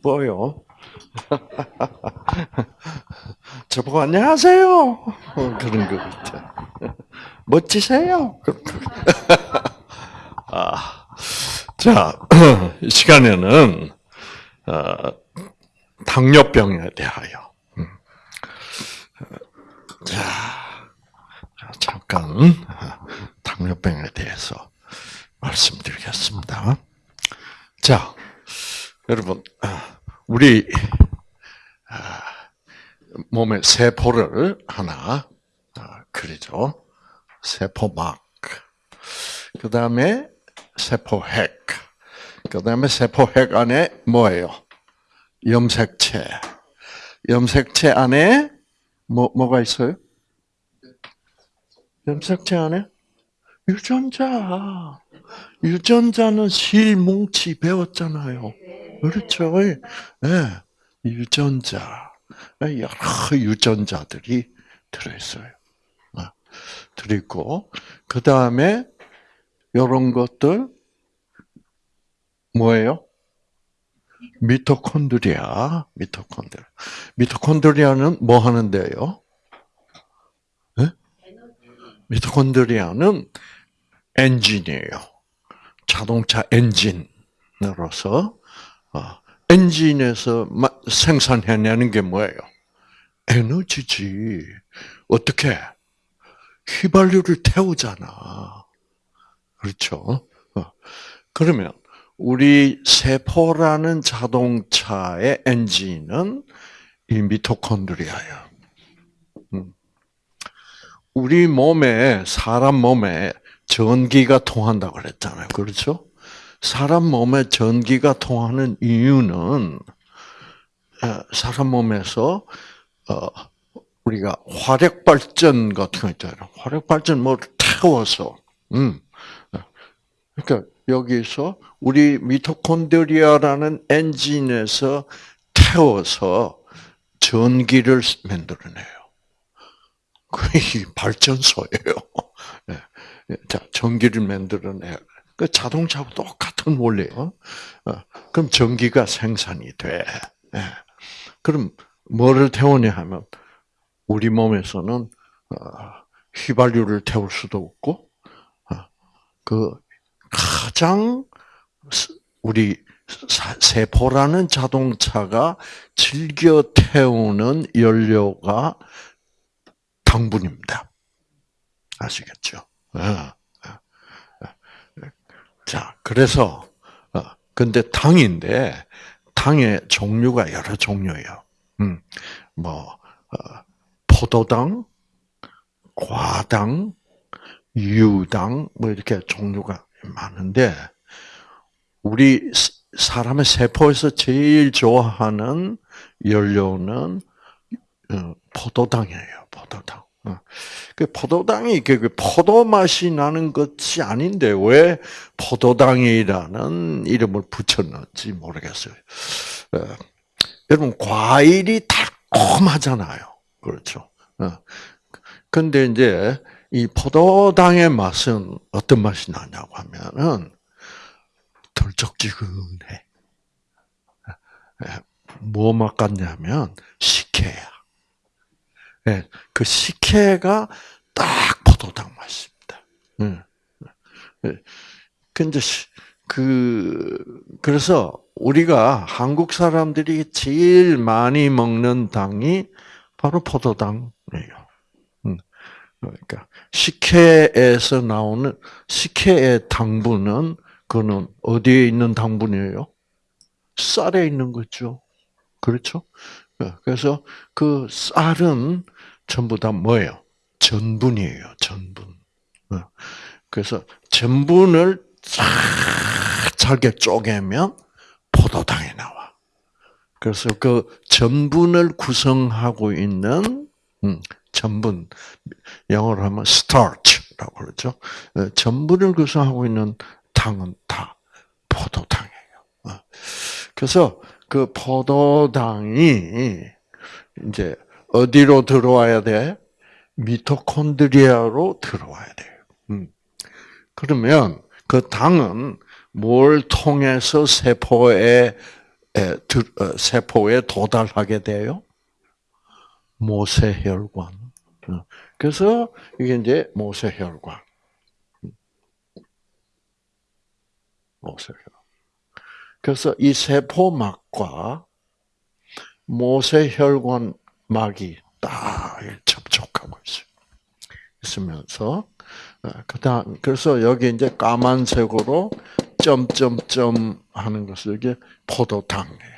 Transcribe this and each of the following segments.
보여. 저보고 안녕하세요. 어, 그런 것 같아. 멋지세요. 아, 자, 이 시간에는 어, 당뇨병에 대하여. 음. 자, 잠깐 당뇨병에 대해서 말씀드리겠습니다. 자, 여러분, 우리 몸의 세포를 하나 그리죠. 세포막. 그 다음에 세포핵. 그 다음에 세포핵 안에 뭐예요? 염색체. 염색체 안에 뭐, 뭐가 있어요? 염색체 안에? 유전자. 유전자는 실뭉치 배웠잖아요. 그렇죠. 네. 유전자. 여러 유전자들이 들어있어요. 들어있고, 그 다음에, 이런 것들, 뭐예요? 미토콘드리아, 미토콘드리아. 미토콘드리아는 뭐 하는데요? 네? 미토콘드리아는 엔진이에요. 자동차 엔진으로서 어, 엔진에서 생산해내는 게 뭐예요? 에너지지. 어떻게? 휘발유를 태우잖아. 그렇죠? 어. 그러면 우리 세포라는 자동차의 엔진은 이 미토콘드리아예요. 음. 우리 몸에 사람 몸에 전기가 통한다고 그랬잖아요. 그렇죠? 사람 몸에 전기가 통하는 이유는 사람 몸에서 어, 우리가 화력 발전 같은 거 있잖아요. 화력 발전 뭐 태워서, 음, 그러니까 여기서 우리 미토콘드리아라는 엔진에서 태워서 전기를 만들어내요. 그게 발전소예요. 자, 전기를 만들어내. 그 자동차하고 똑같은 원리예요. 어, 그럼 전기가 생산이 돼. 예. 그럼 뭐를 태우냐 하면 우리 몸에서는 어, 휘발유를 태울 수도 없고 어, 그 가장 우리 세포라는 자동차가 즐겨 태우는 연료가 당분입니다. 아시겠죠? 어, 자, 그래서 근데 당인데 당의 종류가 여러 종류예요. 음, 뭐 포도당, 과당, 유당 뭐 이렇게 종류가 많은데 우리 사람의 세포에서 제일 좋아하는 연료는 어, 포도당이에요. 포도당. 어. 그 포도당이 그 포도 맛이 나는 것이 아닌데 왜 포도당이라는 이름을 붙였는지 모르겠어요. 어. 여러분 과일이 달콤하잖아요. 그렇죠. 근데 이제 이 포도당의 맛은 어떤 맛이 나냐고 하면은 덜쩍지근해. 뭐 맛 같냐면 식혜야. 그 식혜가 딱 포도당 맛입니다. 근데 그 그래서 우리가 한국 사람들이 제일 많이 먹는 당이 바로 포도당이에요. 그러니까 식혜에서 나오는 식혜의 당분은 그는 어디에 있는 당분이에요? 쌀에 있는 거죠. 그렇죠? 그래서 그 쌀은 전부 다 뭐예요? 전분이에요. 전분. 그래서 전분을 쫙 잘게 쪼개면 포도당이 나와. 그래서 그 전분을 구성하고 있는 음, 전분 영어로 하면 starch라고 그러죠. 어, 전분을 구성하고 있는 당은 다 포도당이에요. 어. 그래서 그 포도당이 이제 어디로 들어와야 돼? 미토콘드리아로 들어와야 돼요. 음. 그러면 그 당은 뭘 통해서 세포에 들- 어, 세포에 도달하게 돼요? 모세혈관. 어, 그래서 이게 이제 모세혈관. 모세혈관. 그래서 이 세포막과 모세혈관 막이 딱 접촉하고 있어요. 있으면서 어, 그다음 그래서 여기 이제 까만색으로 점점점 하는 것을 이게 포도당이에요.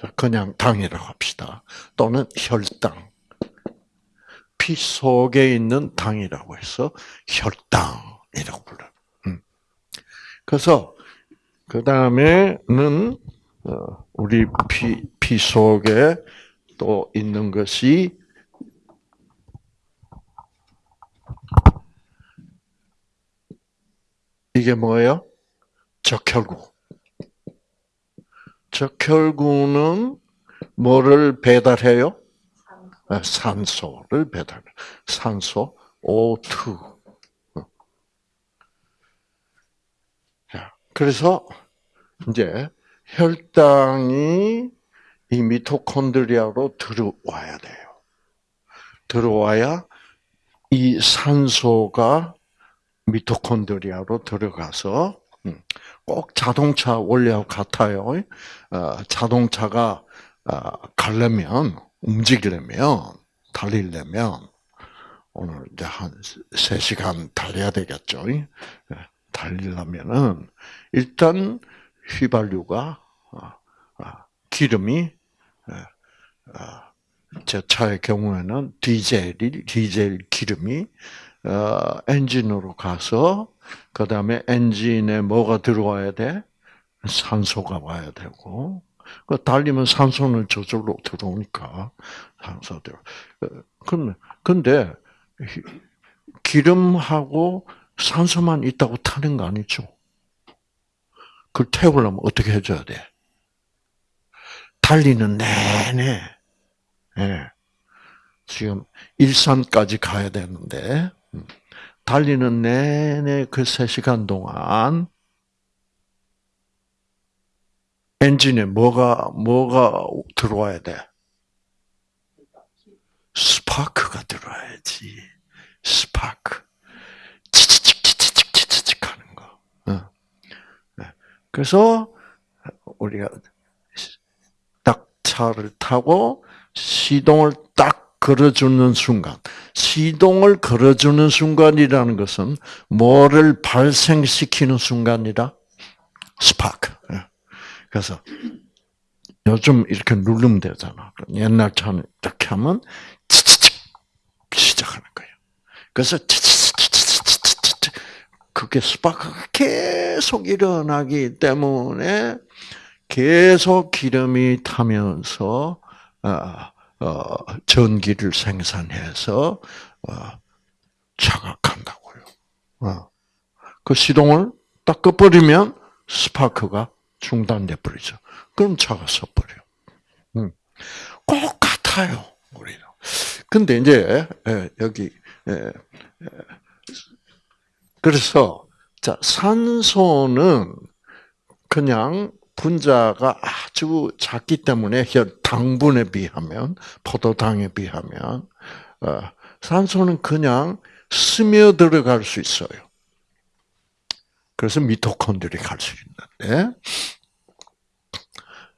자, 그냥 당이라고 합시다. 또는 혈당. 피 속에 있는 당이라고 해서 혈당이라고 불러요. 음. 그래서 그 다음에는 어, 우리 피, 피 속에 또 있는 것이 이게 뭐예요? 적혈구. 적혈구는 뭐를 배달해요? 아, 산소 를 배달. 산소 O2. 자, 그래서 이제 혈당이 이 미토콘드리아로 들어와야 돼요. 들어와야 이 산소가 미토콘드리아로 들어가서 음, 꼭 자동차 원리하고 같아요. 어, 자동차가 어, 가려면 움직이려면 달리려면 오늘 이제 한 3시간 달려야 되겠죠. 예, 달리려면은 일단 휘발유가 어, 기름이 제 차의 경우에는 디젤이 디젤 기름이 어, 엔진으로 가서 그 다음에 엔진에 뭐가 들어와야 돼? 산소가 와야 되고 그 달리면 산소는 저절로 들어오니까 산소 들어. 근데 근데 기름하고 산소만 있다고 타는 거 아니죠? 그걸 태우려면 어떻게 해줘야 돼? 달리는 내내, 예. 지금 일산까지 가야 되는데, 음, 달리는 내내 그 3시간 동안 엔진에 뭐가, 뭐가 들어와야 돼? 스파크가 들어와야지. 스파크. 치치칙 하는 거. 그래서 우리가 딱 차를 타고 시동을 딱 걸어주는 순간, 시동을 걸어주는 순간이라는 것은 뭐를 발생시키는 순간이라? 스파크. 예. 그래서 요즘 이렇게 누르면 되잖아. 옛날 차는 이렇게 하면 치치칙 시작하는 거예요. 그래서 치치치치치치치 그게 스파크가 계속 일어나기 때문에 계속 기름이 타면서 어, 전기를 생산해서 어, 자각한다고요. 어. 그 시동을 딱 꺼버리면 스파크가 중단돼 버리죠. 그럼 차가 서버려. 음. 꼭 같아요, 우리는. 근데 이제 여기 그래서 자 산소는 그냥 분자가 아주 작기 때문에 혈 당분에 비하면 포도당에 비하면 어, 산소는 그냥 스며 들어갈 수 있어요. 그래서 미토콘드리 갈 수 있는데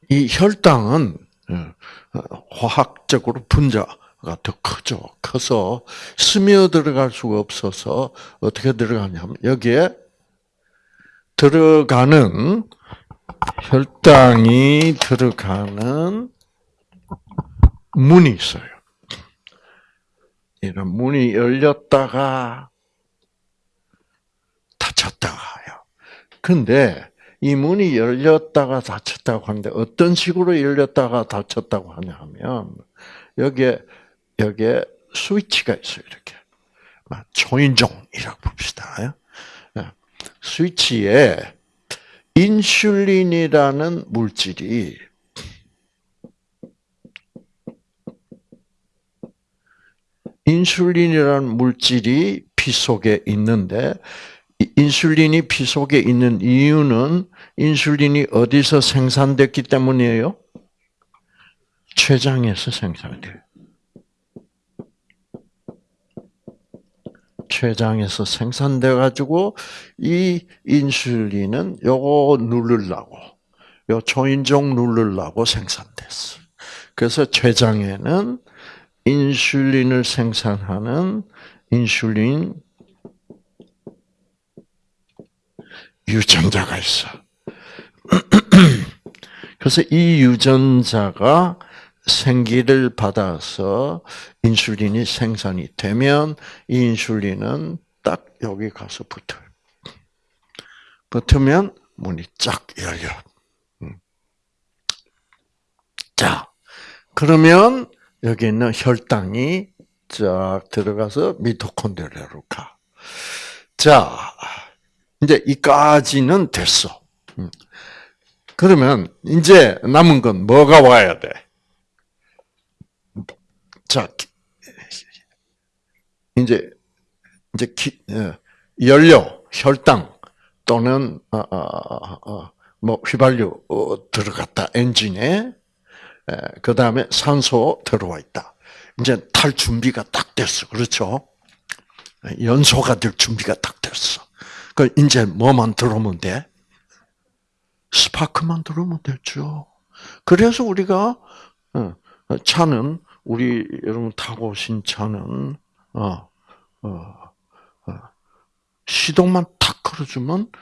이 혈당은 어, 화학적으로 분자가 더 크죠. 커서 스며 들어갈 수가 없어서 어떻게 들어가냐면 여기에 들어가는 혈당이 들어가는 문이 있어요. 이런 문이 열렸다가 닫혔다가요. 근데 이 문이 열렸다가 닫혔다고 하는데 어떤 식으로 열렸다가 닫혔다고 하냐면 여기에 여기에 스위치가 있어요. 이렇게 초인종이라고 봅시다. 예. 스위치에 인슐린이라는 물질이 인슐린이라는 물질이 피 속에 있는데 인슐린이 피 속에 있는 이유는 인슐린이 어디서 생산됐기 때문이에요? 췌장에서 생산돼요. 췌장에서 생산돼 가지고 이 인슐린은 요거 누르려고 요 초인종 누르려고 생산됐어. 그래서 췌장에는 인슐린을 생산하는 인슐린 유전자가 있어. 그래서 이 유전자가 생기를 받아서 인슐린이 생산이 되면 이 인슐린은 딱 여기 가서 붙어요. 붙으면 문이 쫙 열려. 음. 자, 그러면 여기 있는 혈당이 쫙 들어가서 미토콘드리아로 가. 자, 이제 이까지는 됐어. 음. 그러면 이제 남은 건 뭐가 와야 돼? 자, 이제 이제 기, 어, 연료, 혈당 또는 어, 어, 어, 뭐 휘발유 들어갔다 엔진에 그 다음에 산소 들어와 있다. 이제 탈 준비가 딱 됐어, 그렇죠? 연소가 될 준비가 딱 됐어. 그 이제 뭐만 들어오면 돼? 스파크만 들어오면 되죠. 그래서 우리가 차는 우리 여러분 타고 오신 차는 어, 어, 어, 시동만 탁 걸어주면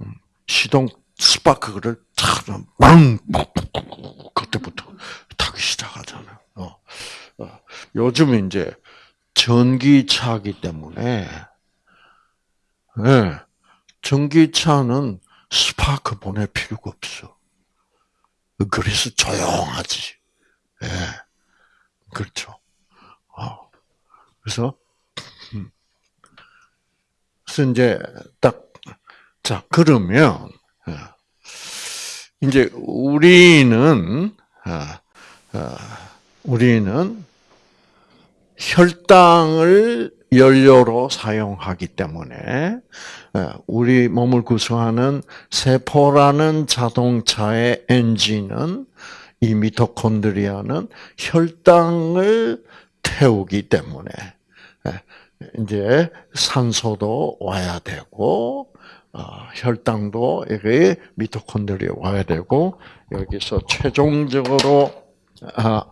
음, 시동 스파크를 탁빵 그때부터 타기 시작하잖아요. 어, 어. 요즘 이제 전기차기 때문에 네, 전기차는 스파크 보낼 필요가 없어. 그래서 조용하지. 예. 그렇죠. 어. 그래서, 음. 그래서 이제 딱, 자, 그러면, 어, 이제 우리는, 어, 우리는 혈당을 연료로 사용하기 때문에 우리 몸을 구성하는 세포라는 자동차의 엔진은 이 미토콘드리아는 혈당을 태우기 때문에 이제 산소도 와야 되고 어, 혈당도 여기 미토콘드리아 와야 되고 여기서 최종적으로 아,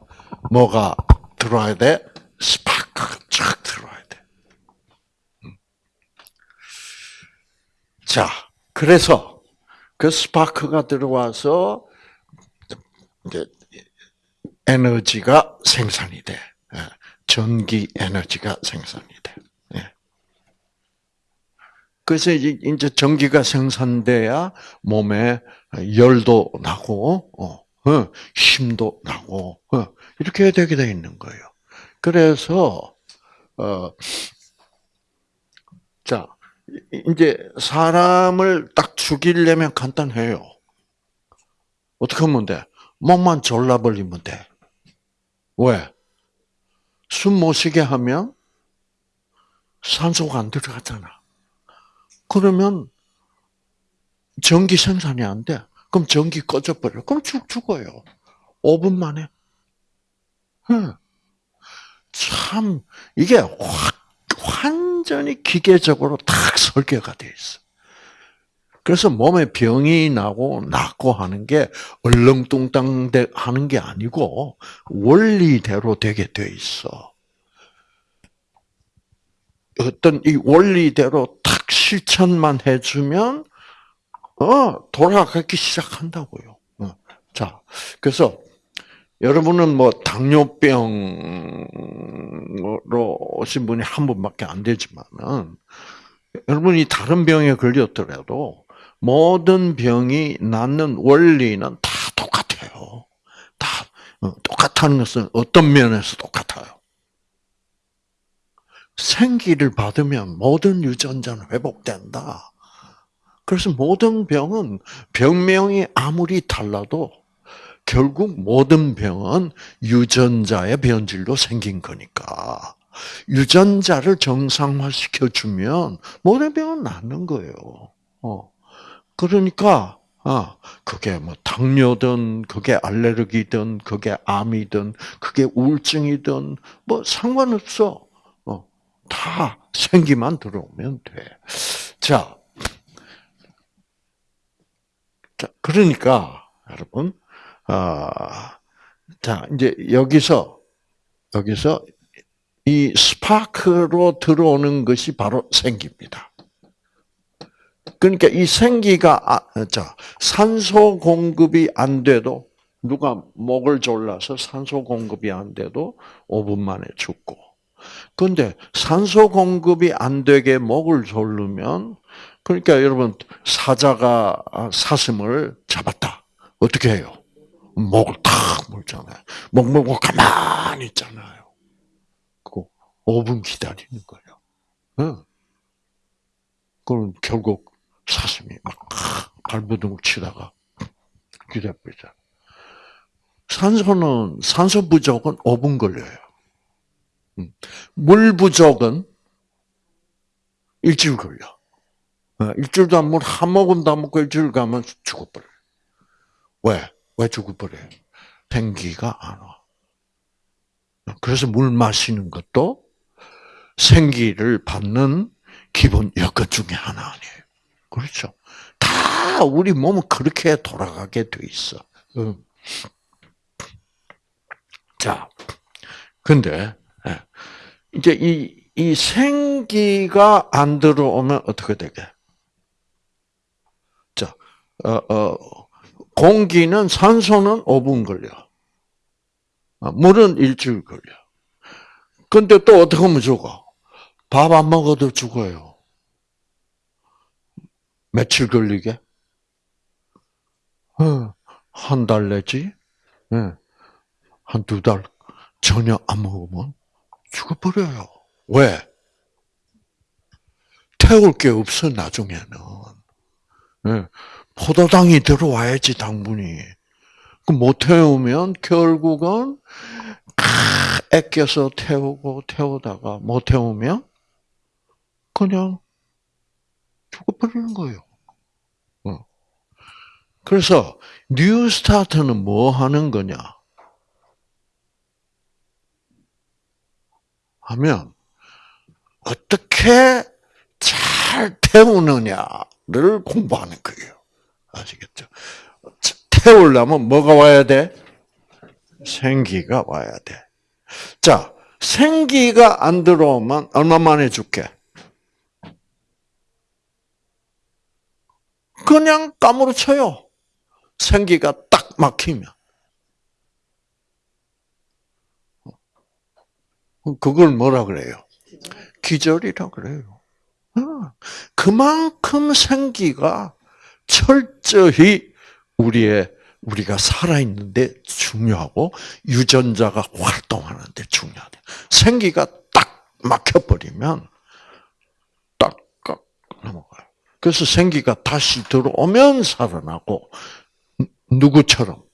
뭐가 들어와야 돼? 스파크 쫙 들어와야 돼. 음. 자, 그래서 그 스파크가 들어와서 이제 에너지가 생산이 돼. 예. 전기 에너지가 생산이 돼. 예. 그래서 이제 전기가 생산돼야 몸에 열도 나고, 어, 어, 힘도 나고, 어, 이렇게 되게 돼 있는 거예요. 그래서, 어, 자, 이제 사람을 딱 죽이려면 간단해요. 어떻게 하면 돼? 목만 졸라버리면 돼. 왜? 숨 못 쉬게 하면 산소가 안 들어가잖아. 그러면 전기 생산이 안 돼. 그럼 전기 꺼져버려. 그럼 죽 죽어요. 5분 만에. 참 이게 확 완전히 기계적으로 딱 설계가 돼 있어. 그래서 몸에 병이 나고 낫고 하는 게 얼렁뚱땅 하는 게 아니고 원리대로 되게 돼 있어. 어떤 이 원리대로 탁 실천만 해주면 어 돌아가기 시작한다고요. 어. 자, 그래서 여러분은 뭐 당뇨병으로 오신 분이 한 분밖에 안 되지만은 여러분이 다른 병에 걸렸더라도 모든 병이 낫는 원리는 다 똑같아요. 다 어, 똑같다는 것은 어떤 면에서 똑같아요. 생기를 받으면 모든 유전자는 회복된다. 그래서 모든 병은 병명이 아무리 달라도 결국 모든 병은 유전자의 변질로 생긴 거니까. 유전자를 정상화시켜 주면 모든 병은 낫는 거예요. 어. 그러니까 아, 그게 뭐 당뇨든 그게 알레르기든 그게 암이든 그게 우울증이든 뭐 상관없어. 어. 다 생기만 들어오면 돼. 자. 자, 그러니까 여러분 아 자, 이제 여기서 여기서 이 스파크로 들어오는 것이 바로 생기입니다. 그러니까 이 생기가 아, 자 산소 공급이 안 돼도 누가 목을 졸라서 산소 공급이 안 돼도 5분 만에 죽고. 그런데 산소 공급이 안 되게 목을 졸르면 그러니까 여러분 사자가 사슴을 잡았다. 어떻게 해요? 목을 탁 물잖아요. 목 물고 가만히 있잖아요. 그 5분 기다리는 거예요. 응. 그럼 결국 사슴이 막 발버둥 치다가 기다려보자. 산소는 산소 부족은 5분 걸려요. 물 부족은 일주일 걸려. 어, 일주일도 안 먹고 한 모금도 안 먹고 일주일 가면 죽어버려. 왜? 왜 죽어버려요? 생기가 안 와. 그래서 물 마시는 것도 생기를 받는 기본 여건 중에 하나 아니에요. 그렇죠? 다 우리 몸은 그렇게 돌아가게 돼 있어. 자, 근데 예. 이제 이, 이 생기가 안 들어오면 어떻게 되게? 자, 어, 어, 공기는 산소는 5분 걸려. 아, 물은 일주일 걸려. 근데 또 어떻게 하면 죽어? 밥 안 먹어도 죽어요. 며칠 걸리게? 어, 한달 내지? 예. 한두 달 전혀 안 먹으면 죽어버려요. 왜? 태울 게 없어, 나중에는. 예. 포도당이 들어와야지 당분이. 못 태우면 결국은 애껴서 태우고 태우다가 못 태우면 그냥 죽어버리는 거예요. 어. 그래서 New Start는 뭐 하는 거냐? 하면 어떻게 잘 태우느냐를 공부하는 거예요. 아시겠죠? 태우려면 뭐가 와야 돼? 생기가 와야 돼. 자, 생기가 안 들어오면 얼마 만에 죽게? 그냥 까무러쳐요. 생기가 딱 막히면. 그걸 뭐라 그래요? 기절이라 그래요. 어, 그만큼 생기가 철저히 우리의 우리가 살아있는데 중요하고 유전자가 활동하는데 중요하다. 생기가 딱 막혀버리면 딱 넘어가요. 그래서 생기가 다시 들어오면 살아나고 누구처럼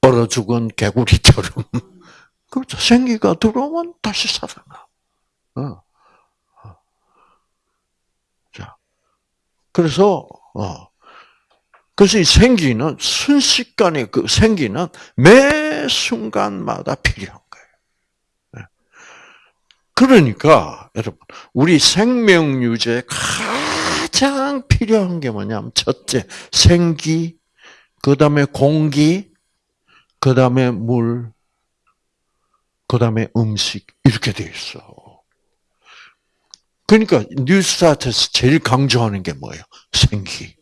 얼어 죽은 개구리처럼 그렇죠. 생기가 들어오면 다시 살아나. 어. 그래서 어. 그래서 이 생기는 순식간에 그 생기는 매 순간마다 필요한. 그러니까 여러분 우리 생명 유지에 가장 필요한 게 뭐냐면 첫째 생기, 그 다음에 공기, 그 다음에 물, 그 다음에 음식 이렇게 돼 있어. 그러니까 뉴스타트에서 제일 강조하는 게 뭐예요? 생기.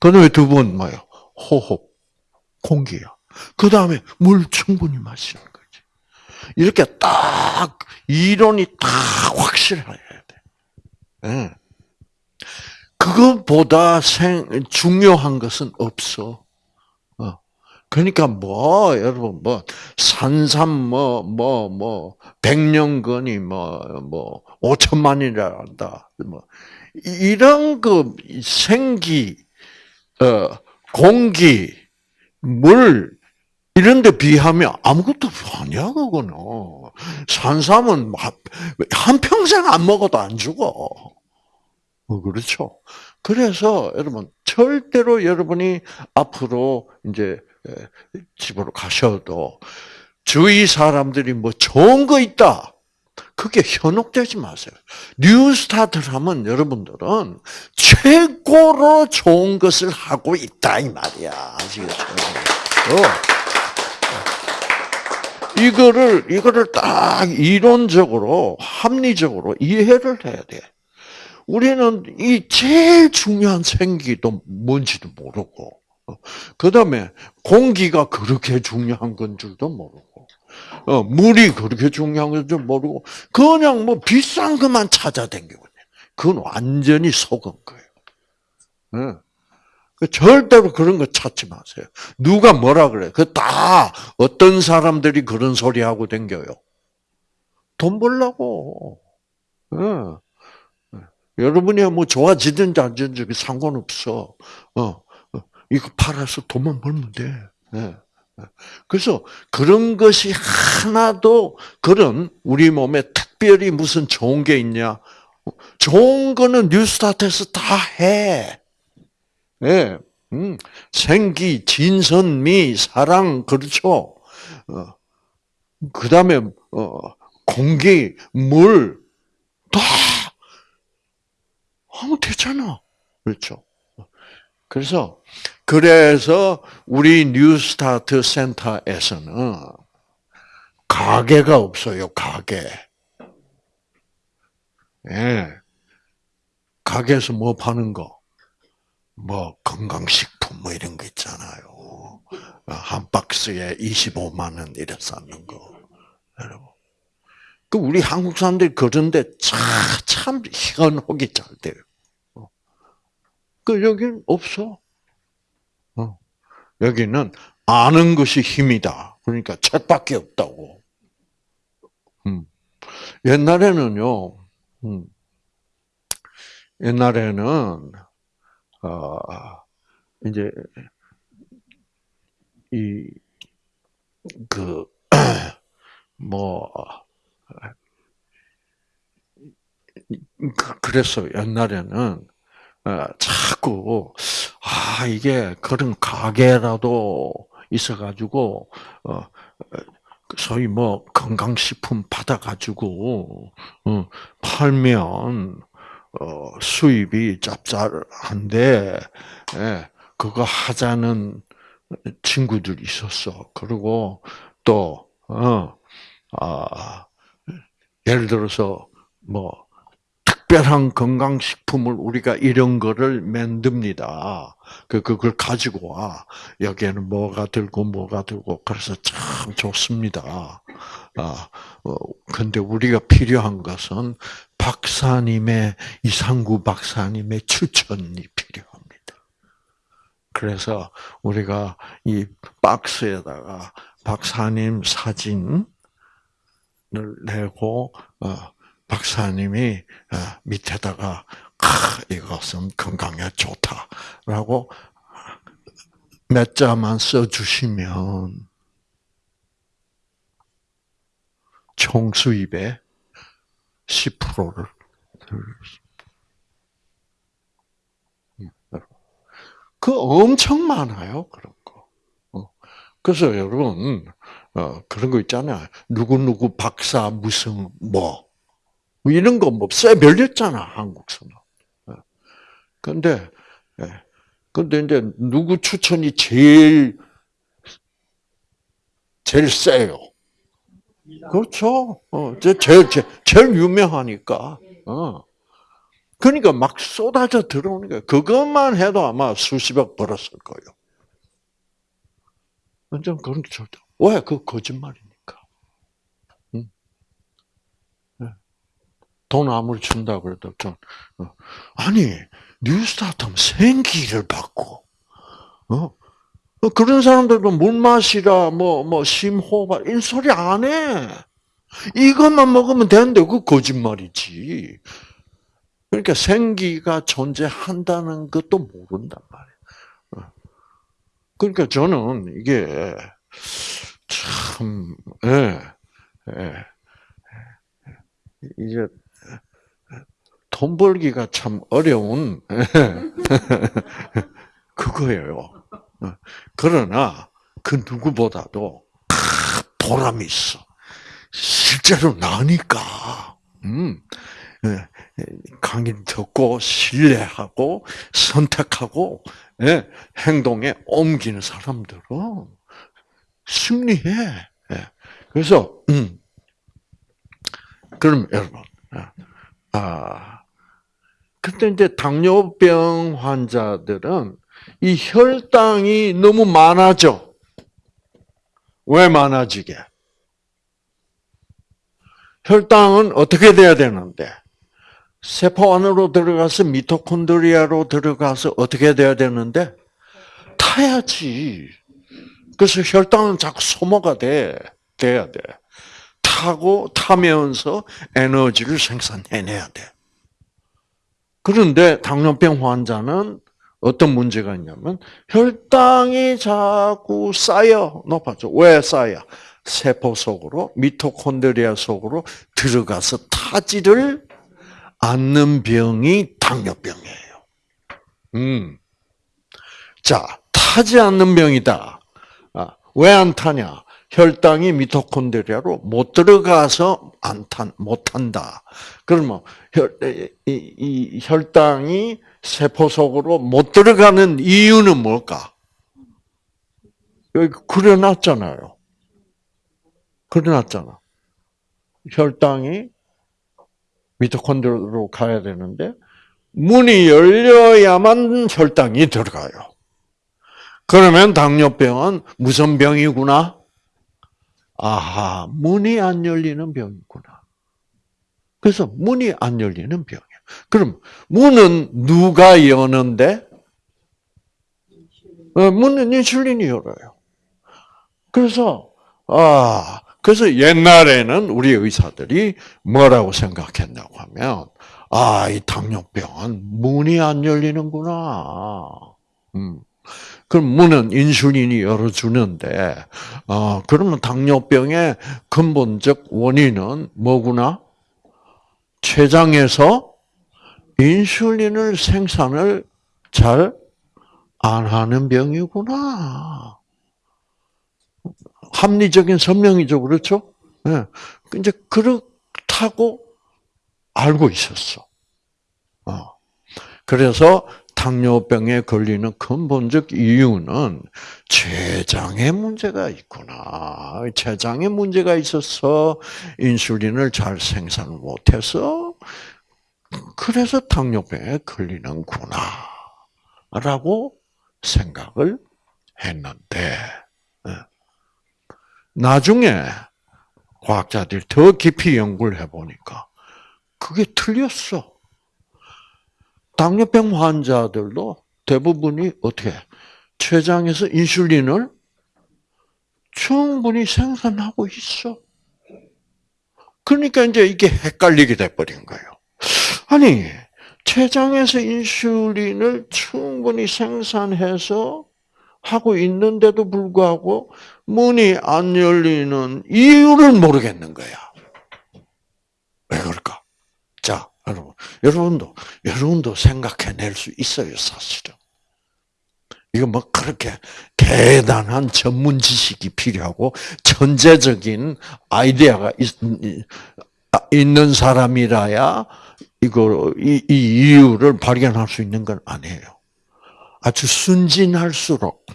그 다음에 두 번 뭐예요? 호흡, 공기야. 그 다음에 물 충분히 마시는. 이렇게 딱 이론이 딱 확실해야 돼. 네. 그것보다 생, 중요한 것은 없어. 어. 그러니까 뭐 여러분 뭐 산삼 뭐 뭐 뭐 백년건이 뭐뭐 오천만이라 한다. 뭐 이런 그 생기 어 공기 물 이런 데 비하면 아무것도 아니야 그거는. 어. 산삼은 한 평생 안 먹어도 안 죽어. 어, 그렇죠. 그래서 여러분 절대로 여러분이 앞으로 이제 집으로 가셔도 주위 사람들이 뭐 좋은 거 있다. 그게 현혹되지 마세요. New Start를 하면 여러분들은 최고로 좋은 것을 하고 있다 이 말이야. 아시겠죠? 어. 이거를 이거를 딱 이론적으로 합리적으로 이해를 해야 돼. 우리는 이 제일 중요한 생기도 뭔지도 모르고, 그 다음에 공기가 그렇게 중요한 건 줄도 모르고, 어, 물이 그렇게 중요한 건 줄 모르고, 그냥 뭐 비싼 것만 찾아다니고, 그건 완전히 속은 거예요. 네. 절대로 그런 거 찾지 마세요. 누가 뭐라 그래? 그 다 어떤 사람들이 그런 소리 하고 댕겨요. 돈 벌라고. 네. 여러분이 뭐 좋아지든지 안 되든지 상관없어. 어, 어, 이거 팔아서 돈만 벌면 돼. 네. 그래서 그런 것이 하나도 그런 우리 몸에 특별히 무슨 좋은 게 있냐? 좋은 거는 뉴스타트에서 다 해. 예, 음, 생기, 진선미, 사랑, 그렇죠. 어, 그 다음에, 어, 공기, 물, 다 하면 되잖아. 그렇죠. 그래서, 그래서 우리 New Start 센터에서는 가게가 없어요, 가게. 예. 가게에서 뭐 파는 거? 뭐 건강식품 뭐 이런 거 있잖아요. 한 박스에 25만 원 이래 쌓는 거. 여러분. 그 우리 한국 사람들이 그런데 참, 참 현혹이 잘 돼요. 어. 그 여기는 없어. 어. 여기는 아는 것이 힘이다. 그러니까 책밖에 없다고. 음. 옛날에는요. 음. 옛날에는 어, 이제 이그 뭐 그, 그래서 옛날에는 어, 자꾸 아 이게 그런 가게라도 있어가지고 어 소위 뭐 건강식품 받아가지고 어, 팔면 어, 수입이 짭짤한데 예, 그거 하자는 친구들이 있었어. 그리고 또 어, 아, 예를 들어서 뭐 특별한 건강식품을 우리가 이런 거를 만듭니다. 그, 그걸 가지고 와. 여기에는 뭐가 들고 뭐가 들고 그래서 참 좋습니다. 아, 어, 근데 우리가 필요한 것은 박사님의, 이상구 박사님의 추천이 필요합니다. 그래서 우리가 이 박스에다가 박사님 사진을 내고, 어, 박사님이 어, 밑에다가 이것은 건강에 좋다라고 몇 자만 써주시면 총 수입의 10%를 그 엄청 많아요 그런 거. 어. 그래서 여러분 어, 그런 거 있잖아요. 누구 누구 박사 무슨 뭐뭐 이런 거뭐쎄 별렸잖아 한국서는. 예. 근데 예. 이제 누구 추천이 제일 제일 세요? 그렇죠. 어, 제일, 제일, 제일 유명하니까. 어. 그러니까 막 쏟아져 들어오는 거예요. 그것만 해도 아마 수십억 벌었을 거예요. 완전 그런 게 절대. 왜? 그 거짓말이니까. 돈 아무리 준다 그래도 좀 어. 아니 뉴스타트 하면 생기를 받고 어? 어 그런 사람들도 물 마시라 뭐 뭐 심호흡 이 소리 안 해. 이것만 먹으면 되는데 그 거짓말이지. 그러니까 생기가 존재한다는 것도 모른단 말이야. 어. 그러니까 저는 이게 참, 예, 예. 이제 돈 벌기가 참 어려운 그거예요. 그러나 그 누구보다도 보람이 있어. 실제로 나니까. 음. 예, 강의 듣고 신뢰하고 선택하고 예, 행동에 옮기는 사람들은 승리해. 예. 그래서 음, 그럼 여러분, 아, 그때 이제 당뇨병 환자들은 이 혈당이 너무 많아져. 왜 많아지게? 혈당은 어떻게 돼야 되는데? 세포 안으로 들어가서 미토콘드리아로 들어가서 어떻게 돼야 되는데? 타야지. 그래서 혈당은 자꾸 소모가 돼. 돼야 돼. 타고 타면서 에너지를 생산해내야 돼. 그런데 당뇨병 환자는 어떤 문제가 있냐면 혈당이 자꾸 쌓여 높아져. 왜 쌓여? 세포 속으로 미토콘드리아 속으로 들어가서 타지를 않는 병이 당뇨병이에요. 음. 자, 타지 않는 병이다. 아, 왜 안 타냐? 혈당이 미토콘드리아로 못 들어가서 안 탄, 못 탄다. 그러면 혈, 이, 이 혈당이 세포 속으로 못 들어가는 이유는 뭘까? 여기 그려놨잖아요. 그려놨잖아. 혈당이 미토콘드리아로 가야 되는데 문이 열려야만 혈당이 들어가요. 그러면 당뇨병은 무슨 병이구나? 아하, 문이 안 열리는 병이구나. 그래서 문이 안 열리는 병이야. 그럼 문은 누가 여는데? 어, 문은 인슐린이 열어요. 그래서 아, 그래서 옛날에는 우리 의사들이 뭐라고 생각했냐고 하면 아, 이 당뇨병은 문이 안 열리는구나. 음. 그럼 문은 인슐린이 열어주는데, 어, 그러면 당뇨병의 근본적 원인은 뭐구나? 췌장에서 인슐린을 생산을 잘 안 하는 병이구나. 합리적인 설명이죠, 그렇죠? 네. 이제 그렇다고 알고 있었어. 어. 그래서 당뇨병에 걸리는 근본적 이유는 췌장에 문제가 있구나. 췌장에 문제가 있어서 인슐린을 잘 생산 못해서 그래서 당뇨병에 걸리는구나. 라고 생각을 했는데, 예. 나중에 과학자들이 더 깊이 연구를 해보니까 그게 틀렸어. 당뇨병 환자들도 대부분이 어떻게 췌장에서 인슐린을 충분히 생산하고 있어. 그러니까 이제 이게 헷갈리게 돼버린 거예요. 아니, 췌장에서 인슐린을 충분히 생산해서 하고 있는데도 불구하고 문이 안 열리는 이유를 모르겠는 거야. 왜 그럴까? 자, 여러분, 여러분도, 여러분도 생각해낼 수 있어요, 사실은. 이거 뭐 그렇게 대단한 전문 지식이 필요하고 천재적인 아이디어가 있, 는 사람이라야 이거 이, 이 이유를 발견할 수 있는 건 아니에요. 아주 순진할수록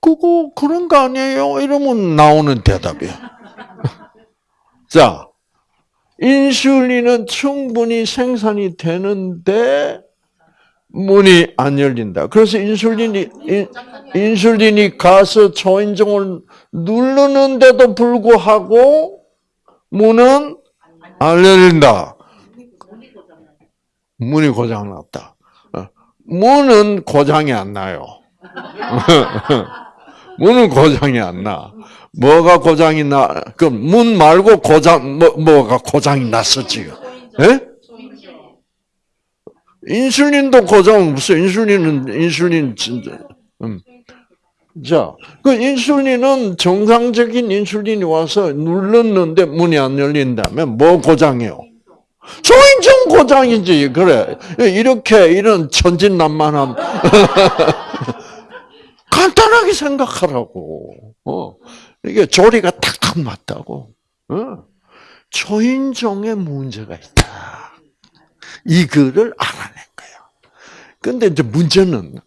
그거 그런 거 아니에요? 이러면 나오는 대답이야. 자, 인슐린은 충분히 생산이 되는데 문이 안 열린다. 그래서 인슐린이 인, 술린이 가서 초인종을 누르는데도 불구하고 문은 안 열린다. 문이 고장 났다. 어, 문은 고장이 안 나요. 문은 고장이 안 나. 뭐가 고장이 나? 그럼 문 말고 고장 뭐 뭐가 고장이 났어 지금? 예? 인슐린도 고장 무슨 인슐린은 인슐린 진짜. 음. 자, 그 인슐린은 정상적인 인슐린이 와서 눌렀는데 문이 안 열린다면 뭐 고장이요? 초인종 고장이지. 그래. 이렇게 이런 천진난만함 간단하게 생각하라고. 어. 이게 조리가 탁탁 맞다고. 어. 초인종에 문제가 있다. 이거를 알아낸 거야. 근데 이제 문제는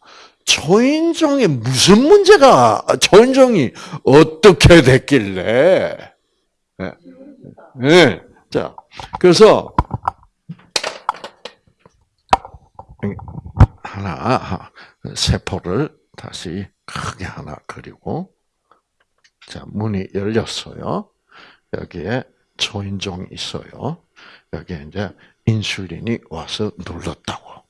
초인종에 무슨 문제가, 초인종이 어떻게 됐길래, 예. 네. 자, 그래서, 하나, 세포를 다시 크게 하나 그리고, 자, 문이 열렸어요. 여기에 초인종이 있어요. 여기에 이제 인슐린이 와서 눌렀다고.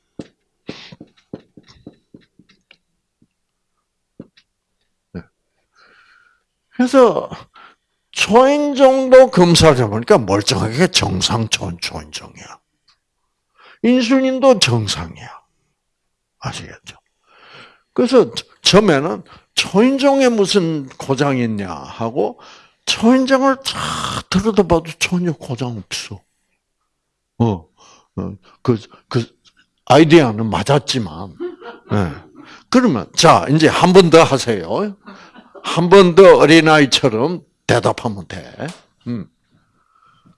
그래서 초인종도 검사를 해보니까 멀쩡하게 정상 초인종이야. 인슐린도 정상이야. 아시겠죠? 그래서 처음에는 초인종에 무슨 고장이 있냐 하고 초인종을 다 들여다 봐도 전혀 고장 없어. 어, 어, 그, 그, 아이디어는 맞았지만, 네. 그러면, 자, 이제 한 번 더 하세요. 한 번 더 어린아이처럼 대답하면 돼. 음.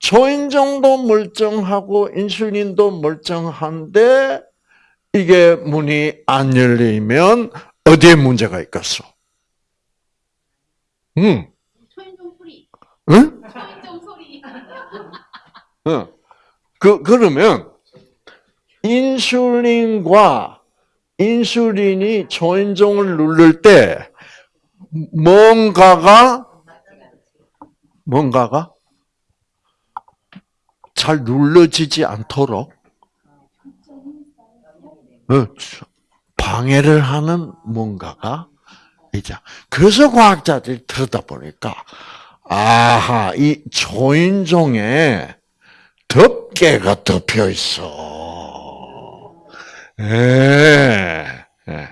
초인종도 멀쩡하고, 인슐린도 멀쩡한데, 이게 문이 안 열리면, 어디에 문제가 있겠어? 응. 초인종 소리. 응? 초인종 소리. 응. 그, 그러면, 인슐린과 인슐린이 초인종을 누를 때, 뭔가가, 뭔가가 잘 눌러지지 않도록, 어, 방해를 하는 뭔가가 있죠. 그래서 과학자들이 들여다보니까, 아하, 이 초인종에 덮개가 덮여 있어. 예, 예,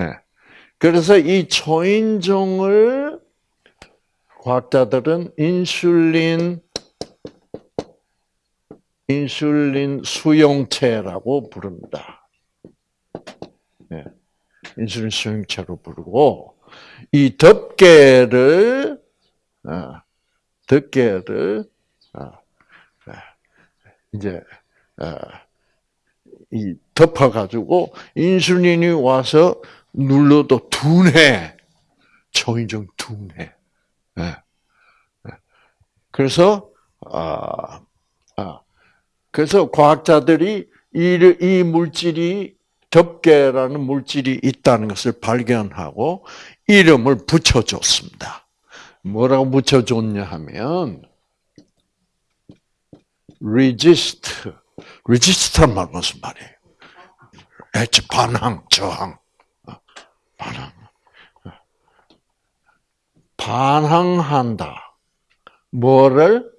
예. 그래서 이 초인종을 과학자들은 인슐린, 인슐린 수용체라고 부릅니다. 예. 인슐린 수용체로 부르고, 이 덮개를, 어, 덮개를, 어, 이제 어, 이 덮어가지고 인슐린이 와서 눌러도 둔해 초인종 둔해. 예. 그래서 아, 아 그래서 과학자들이 이, 이 물질이 덮개라는 물질이 있다는 것을 발견하고 이름을 붙여줬습니다. 뭐라고 붙여줬냐 하면 resist. resist란 말 무슨 말이에요? 반항, 저항. 반항. 반항한다. 뭐를?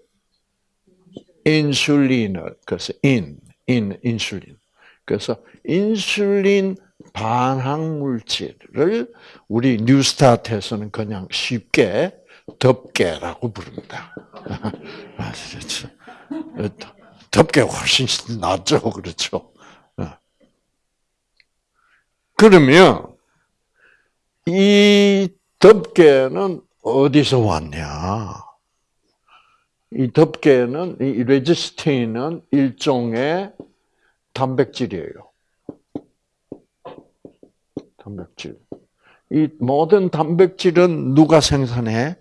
인슐린을. 그래서 in, in, 인슐린. 그래서 인슐린 반항 물질을 우리 뉴스타트에서는 그냥 쉽게 덮개라고 부릅니다. 아시겠죠? 덮개 훨씬 낫죠, 그렇죠? 어. 그러면 이 덮개는 어디서 왔냐? 이 덮개는 이 레지스틴은 일종의 단백질이에요. 단백질. 이 모든 단백질은 누가 생산해?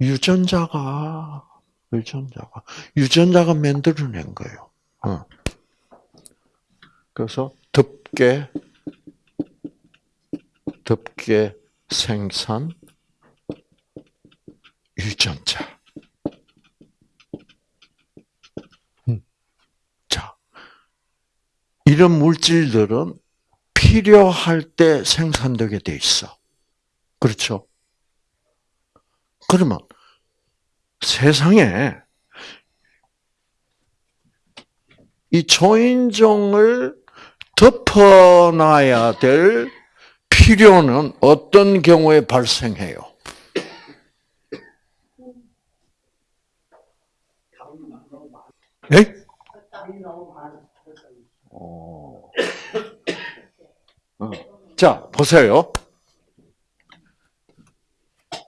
유전자가 유전자가 유전자가 만들어낸 거예요. 어. 그래서 덮개 덮개 생산 유전자. 음. 자, 이런 물질들은 필요할 때 생산되게 돼 있어. 그렇죠? 그러면 세상에 이 초인종을 덮어놔야 될 필요는 어떤 경우에 발생해요? 네? 자, 보세요.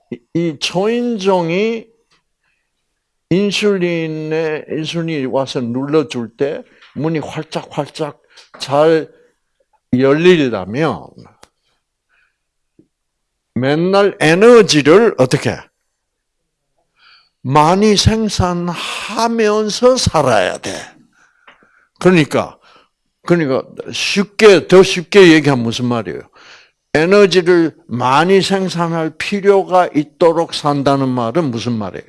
이- 이 초인종이 인슐린에 인슐린이 와서 눌러줄 때 문이 활짝활짝 잘 열리려면 맨날 에너지를 어떻게 많이 생산하면서 살아야 돼. 그러니까 그러니까 쉽게 더 쉽게 얘기하면 무슨 말이에요? 에너지를 많이 생산할 필요가 있도록 산다는 말은 무슨 말이에요?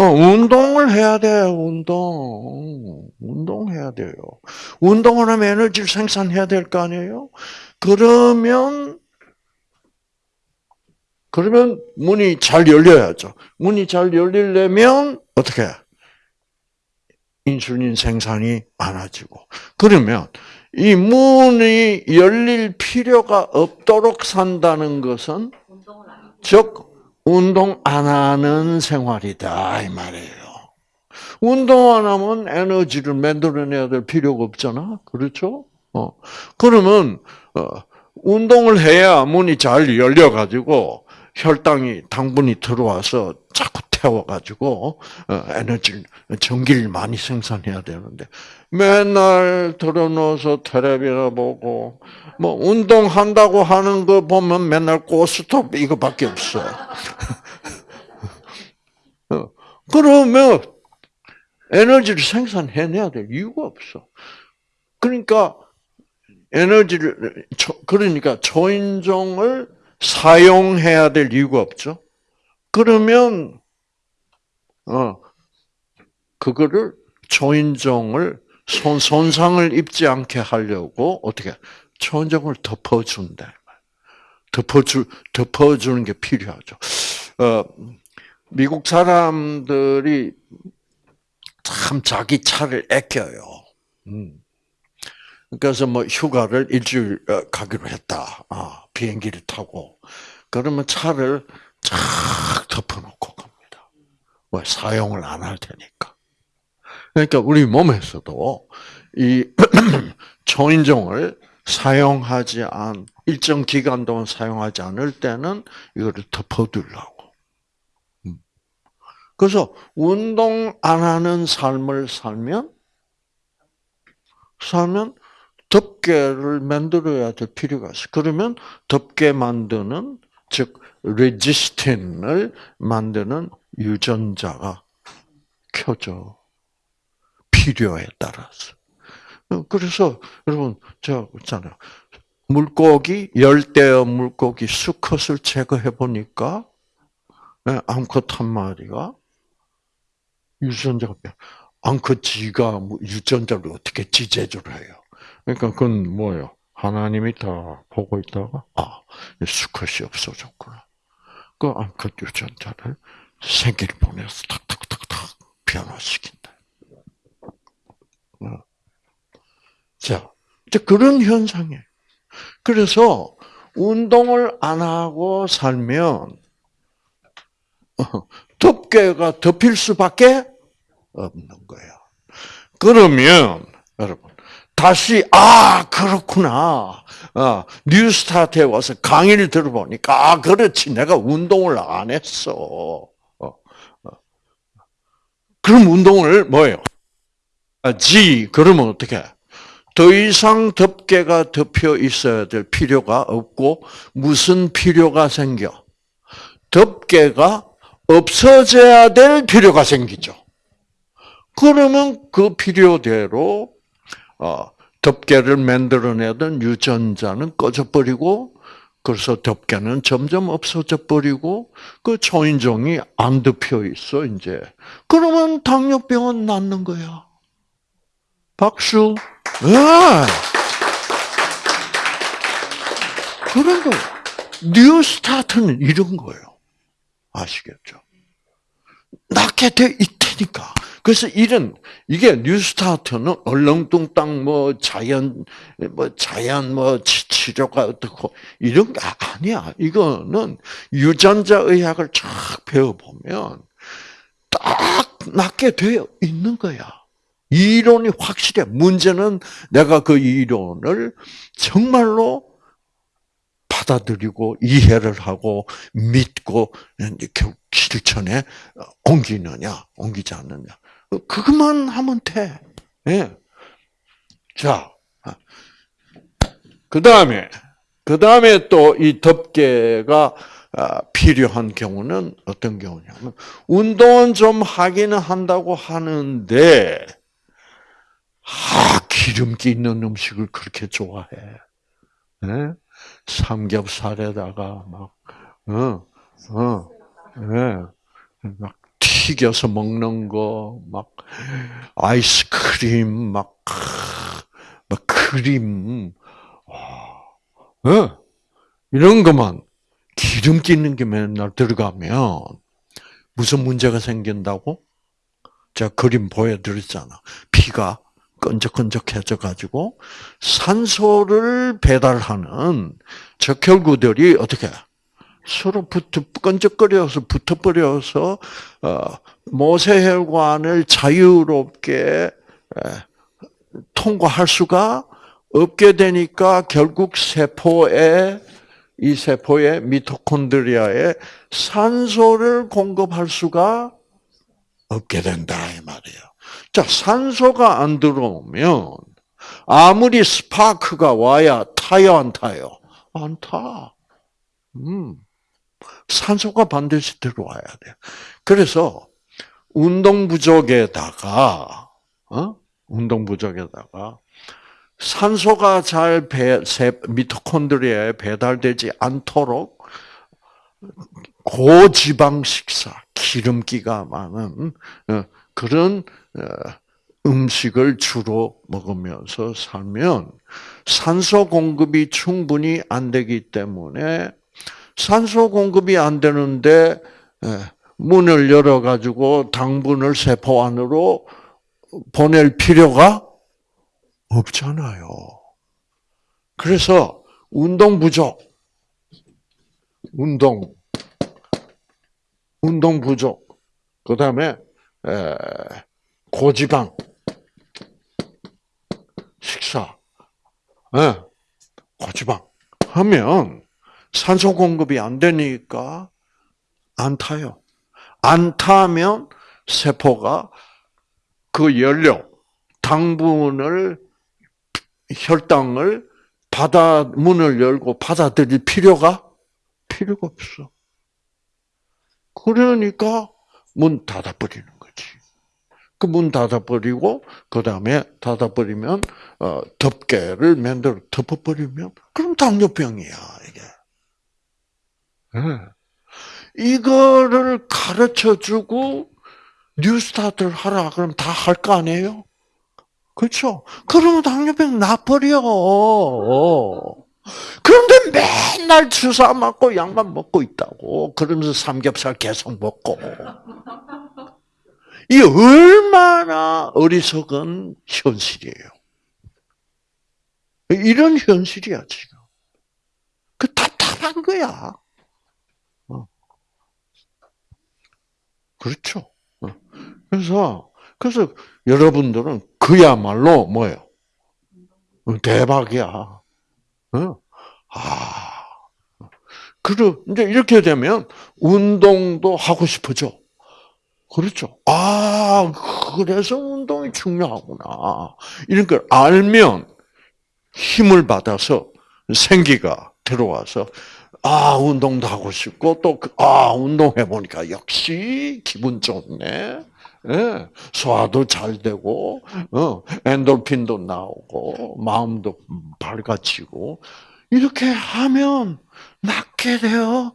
어, 운동을 해야 돼요, 운동. 운동해야 돼요. 운동을 하면 에너지를 생산해야 될 거 아니에요? 그러면, 그러면 문이 잘 열려야죠. 문이 잘 열리려면, 어떻게? 인슐린 생산이 많아지고. 그러면, 이 문이 열릴 필요가 없도록 산다는 것은, 즉, 운동 안 하는 생활이다 이 말이에요. 운동 안 하면 에너지를 만들어내야 될 필요가 없잖아, 그렇죠? 어 그러면 어, 운동을 해야 문이 잘 열려 가지고 혈당이 당분이 들어와서 자꾸 태워 가지고 어, 에너지를 전기를 많이 생산해야 되는데 맨날 들어놓아서 텔레비나 보고 뭐 운동한다고 하는 거 보면 맨날 고스톱 이거밖에 없어. 어, 그러면 에너지를 생산해내야 될 이유가 없어. 그러니까 에너지를 초- 그러니까 초인종을 사용해야 될 이유가 없죠. 그러면 어 그거를 초인종을 손 손상을 입지 않게 하려고 어떻게 초인종을 덮어준다. 덮어주 덮어주는 게 필요하죠. 어 미국 사람들이 참 자기 차를 아껴요. 음. 그래서 뭐 휴가를 일주일 어, 가기로 했다. 아, 비행기를 타고 그러면 차를 쫙 덮어놓고 갑니다. 왜 사용을 안 할 테니까. 그러니까 우리 몸에서도 이 초인종을 사용하지 않 일정 기간 동안 사용하지 않을 때는 이거를 덮어두려고. 음. 그래서 운동 안 하는 삶을 살면 살면 덮개를 만들어야 될 필요가 있어. 그러면 덮개 만드는 즉 레지스틴을 만드는 유전자가 켜져. 필요에 따라서. 어, 그래서 여러분 제가 있잖아요. 물고기 열대어 물고기 수컷을 제거해 보니까 예, 암컷 한 마리가 유전자가 암컷 지가 뭐 유전자를 어떻게 지제조를 해요? 그러니까 그건 뭐예요? 하나님이 다 보고 있다가 아 수컷이 없어졌구나. 그 암컷 유전자를 생기를 보내서 탁탁탁탁 변화시킨다. 어. 자, 이제 그런 현상이에요. 그래서 운동을 안 하고 살면 어, 덮개가 덮일 수밖에 없는 거야. 그러면 여러분 다시 아 그렇구나. 아, 뉴스타트에 와서 강의를 들어보니까 아 그렇지 내가 운동을 안 했어. 어, 어. 그럼 운동을 뭐예요? 지 그러면 어떻게? 더 이상 덮개가 덮여 있어야 될 필요가 없고 무슨 필요가 생겨? 덮개가 없어져야 될 필요가 생기죠. 그러면 그 필요대로 어, 덮개를 만들어내던 유전자는 꺼져버리고 그래서 덮개는 점점 없어져 버리고 그 초인종이 안 덮여 있어 이제. 그러면 당뇨병은 낫는 거야. 박수. 네. 그런 거. New Start는 이런 거예요. 아시겠죠? 낫게 돼 있다니까. 그래서 이런 이게 New Start는 얼렁뚱땅 뭐 자연 뭐 자연 뭐 치- 치료가 어떻고 이런 게 아니야. 이거는 유전자 의학을 쫙 배워 보면 딱 낫게 되어 있는 거야. 이론이 확실해. 문제는 내가 그 이론을 정말로 받아들이고 이해를 하고 믿고 결국 실천에 옮기느냐, 옮기지 않느냐. 그것만 하면 돼. 예. 자, 그 다음에, 그 다음에 또 이 덮개가 아, 필요한 경우는 어떤 경우냐면, 운동은 좀 하기는 한다고 하는데, 아, 기름기 있는 음식을 그렇게 좋아해. 예? 삼겹살에다가 막, 어, 어, 예. 막 튀겨서 먹는 거, 막 아이스크림, 막, 막 크림, 와, 예. 이런 것만 기름기 있는 게 맨날 들어가면 무슨 문제가 생긴다고? 제가 그림 보여드렸잖아. 피가 끈적끈적해져 가지고 산소를 배달하는 적혈구들이 어떻게 서로 붙어 끈적거려서 붙어버려서 어, 모세혈관을 자유롭게 에, 통과할 수가 없게 되니까 결국 세포에 이 세포의 미토콘드리아에 산소를 공급할 수가 없게 된다 이 말이에요. 자, 산소가 안 들어오면 아무리 스파크가 와야 타요 안 타요? 안 타. 음. 산소가 반드시 들어와야 돼. 그래서 운동 부족에다가 어? 운동 부족에다가 산소가 잘 배, 세, 미토콘드리아에 배달되지 않도록 고지방 식사, 기름기가 많은 어, 그런 어, 음식을 주로 먹으면서 살면 산소 공급이 충분히 안 되기 때문에 산소 공급이 안 되는데 예, 문을 열어 가지고 당분을 세포 안으로 보낼 필요가 없잖아요. 그래서 운동 부족, 운동, 운동 부족, 그 다음에 고지방. 식사, 예, 고지방 하면 산소 공급이 안 되니까 안 타요. 안 타면 세포가 그 연료, 당분을 혈당을 받아 문을 열고 받아들일 필요가 필요가 없어. 그러니까 문 닫아버리는 거지. 그 문 닫아버리고 그 다음에 닫아버리면 어, 덮개를 만들어 덮어버리면 그럼 당뇨병이야 이게. 네. 이거를 가르쳐주고 뉴스타트를 하라 그러면 다할 거 아니에요? 그렇죠? 그러면 당뇨병 나버려. 그런데 맨날 주사 맞고 약만 먹고 있다고. 그러면서 삼겹살 계속 먹고. 이 얼마나 어리석은 현실이에요. 이런 현실이야, 지금. 그 답답한 거야. 그렇죠. 어. 그래서, 그래서 여러분들은 그야말로 뭐예요? 어, 대박이야. 어? 아. 그러, 이제 이렇게 되면 운동도 하고 싶어져. 그렇죠. 아, 그래서 운동이 중요하구나. 이런 걸 알면 힘을 받아서 생기가 들어와서 아, 운동도 하고 싶고 또 아, 운동해 보니까 역시 기분 좋네. 예, 소화도 잘 되고, 어, 엔돌핀도 나오고, 마음도 밝아지고, 이렇게 하면 낫게 되어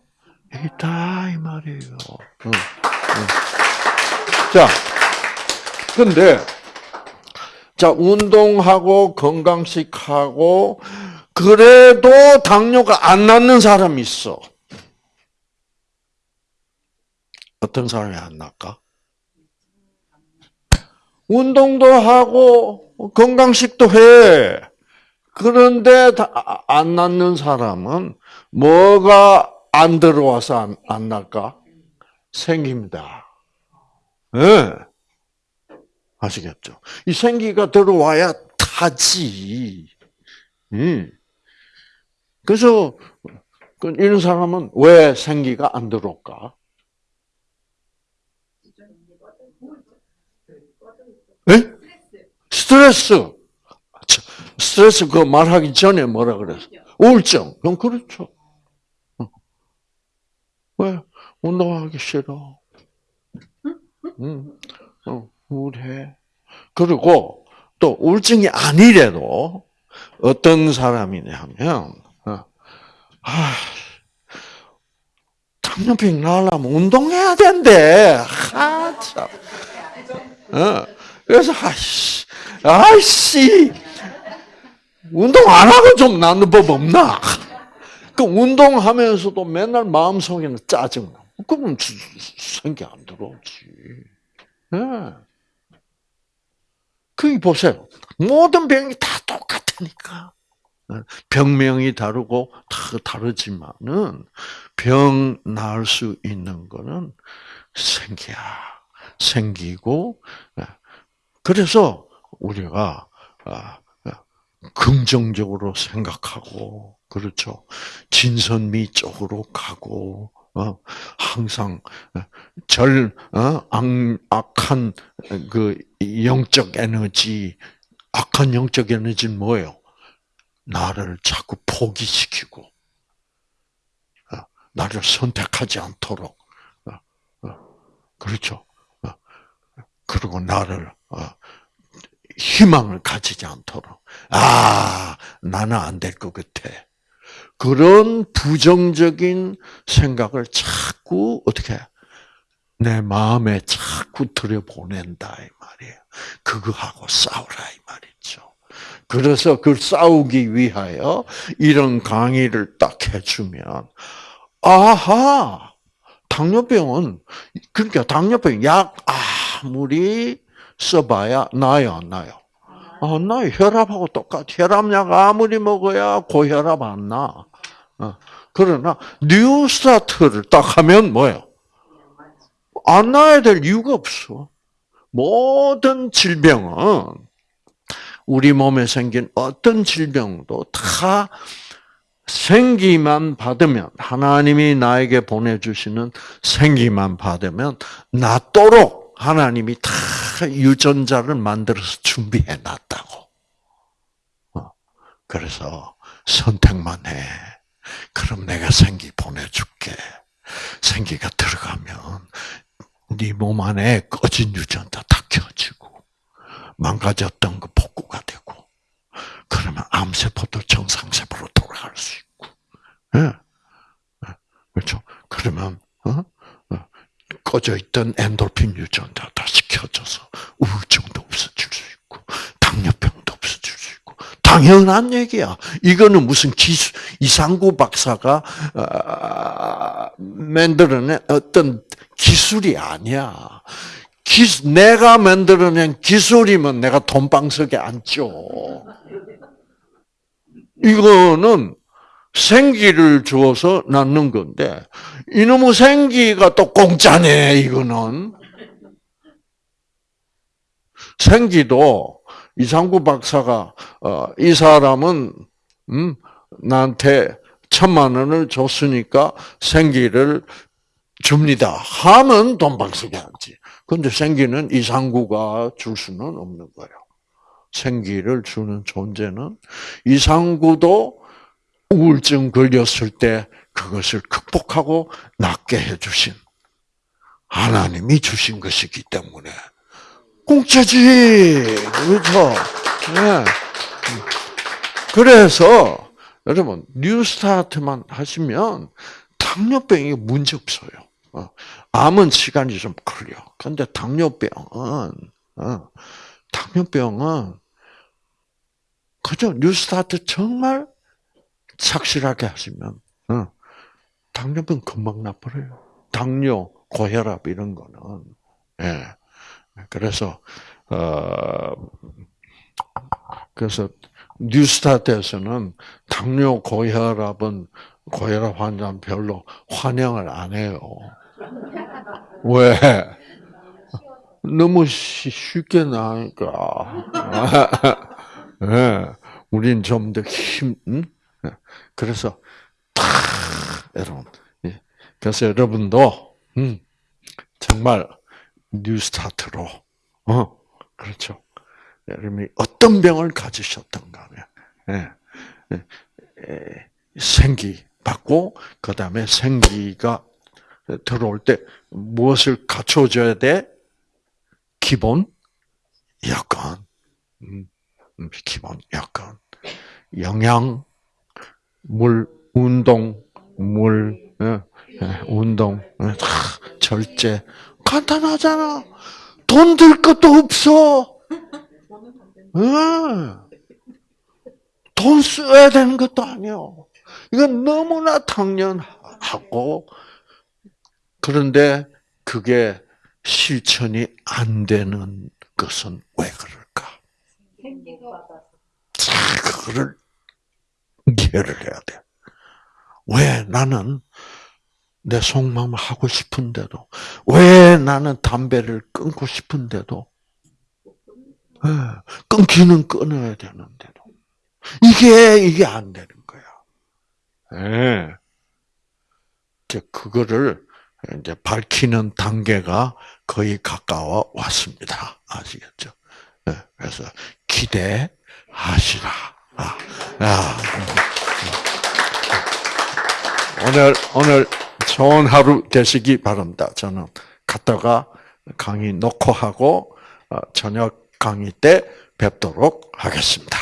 있다, 이 말이에요. 자, 근데, 자, 운동하고 건강식하고, 그래도 당뇨가 안 낫는 사람이 있어. 어떤 사람이 안 낫까? 운동도 하고 건강식도 해. 그런데 다안 낫는 사람은 뭐가 안 들어와서 안, 안 날까? 생깁니다. 예. 아시겠죠? 이 생기가 들어와야 타지. 예. 그래서 그 이런 사람은 왜 생기가 안 들어올까? 예? 스트레스. 스트레스 그 말하기 전에 뭐라 그랬어? 우울증. 그럼 그렇죠. 어. 왜? 운동하기 싫어. 응. 어, 우울해. 그리고 또 우울증이 아니래도 어떤 사람이냐면, 어, 아, 당뇨병 나으려면 운동해야 된대. 아, 참. 어, 그래서, 아이씨, 아이씨, 운동 안 하고 좀 낫는 법 없나? 그 운동하면서도 맨날 마음속에는 짜증나. 그러면 생기 안 들어오지. 예. 그 보세요. 모든 병이 다 똑같으니까. 예. 병명이 다르고 다 다르지만은 병 나을 수 있는 거는 생기야. 생기고 예. 그래서 우리가 아, 긍정적으로 생각하고 그렇죠. 진선미 쪽으로 가고 어, 항상 절 어, 악한 그 영적 에너지 악한 영적 에너지는 뭐예요? 나를 자꾸 포기시키고 어, 나를 선택하지 않도록 그렇죠. 그리고 나를 희망을 가지지 않도록 아 나는 안 될 것 같아. 그런 부정적인 생각을 자꾸 어떻게 내 마음에 자꾸 들여보낸다 이 말이에요. 그거하고 싸우라 이 말이죠. 그래서 그 싸우기 위하여 이런 강의를 딱 해주면 아하 당뇨병은 그러니까 당뇨병 약 아무리 써봐야 나요 안 나요? 아, 나 혈압하고 똑같. 혈압약 아무리 먹어야 고혈압 안 나. 어. 그러나 뉴스타트를 딱 하면 뭐예요? 안 나야 될 이유가 없어. 모든 질병은 우리 몸에 생긴 어떤 질병도 다 생기만 받으면 하나님이 나에게 보내주시는 생기만 받으면 낫도록 하나님이 다 유전자를 만들어서 준비해 놨다고. 어, 그래서 선택만 해. 그럼 내가 생기 보내줄게. 생기가 들어가면 네 몸 안에 꺼진 유전자 다 켜지고 망가졌던 거 복구가 되고 그러면 암세포도 정상세포로 돌아갈 수 있고. 네. 그렇죠? 그러면 어? 꺼져 있던 엔돌핀 유전자 다시 켜져서 우울증도 없어질 수 있고 당뇨병도 없어질 수 있고 당연한 얘기야. 이거는 무슨 기술 이상구 박사가 어, 만들어낸 어떤 기술이 아니야. 기, 내가 만들어낸 기술이면 내가 돈방석에 앉죠. 이거는 생기를 주어서 낳는 건데 이놈의 생기가 또 공짜네 이거는 생기도 이상구 박사가 어, 이 사람은 음, 나한테 천만 원을 줬으니까 생기를 줍니다. 하면 돈방석에 앉지. 근데 생기는 이상구가 줄 수는 없는 거예요. 생기를 주는 존재는 이상구도 우울증 걸렸을 때 그것을 극복하고 낫게 해주신 하나님이 주신 것이기 때문에 공짜지 그렇죠. 네. 그래서 여러분 뉴스타트만 하시면 당뇨병이 문제 없어요. 어. 암은 시간이 좀 걸려. 근데 당뇨병은 어, 당뇨병은 그죠 뉴스타트 정말 착실하게 하시면 어, 당뇨병 금방 나버려요. 당뇨, 고혈압 이런 거는 예. 그래서 어, 그래서 뉴스타트에서는 당뇨 고혈압은 고혈압 환자는 별로 환영을 안 해요. 왜? 너무 쉬- 쉽게 나니까. 예, 우린 좀 더 힘, 음? 예, 그래서, 탁, 여러분. 예, 그래서 여러분도, 음, 정말, New Start로, 어, 그렇죠. 여러분이 어떤 병을 가지셨던가 하면, 생기 받고, 그 다음에 생기가 들어올 때 무엇을 갖춰줘야 돼? 기본 여건, 음, 음, 기본 여건, 영양, 물, 운동, 물, 예, 예, 운동, 예, 다 절제 간단하잖아. 돈 들 것도 없어. 예. 돈 써야 되는 것도 아니요. 이건 너무나 당연하고 그런데 그게 실천이 안 되는 것은 왜 그럴까? 자, 그거를 이해를 해야 돼. 왜 나는 내 속마음 하고 싶은데도, 왜 나는 담배를 끊고 싶은데도, 예, 끊기는 끊어야 되는데도, 이게, 이게 안 되는 거야. 예. 그거를 이제 밝히는 단계가 거의 가까워 왔습니다. 아시겠죠? 예, 그래서 기대하시라. 아, 아. 오늘 오늘 좋은 하루 되시기 바랍니다. 저는 갔다가 강의 놓고 하고 어, 저녁 강의 때 뵙도록 하겠습니다.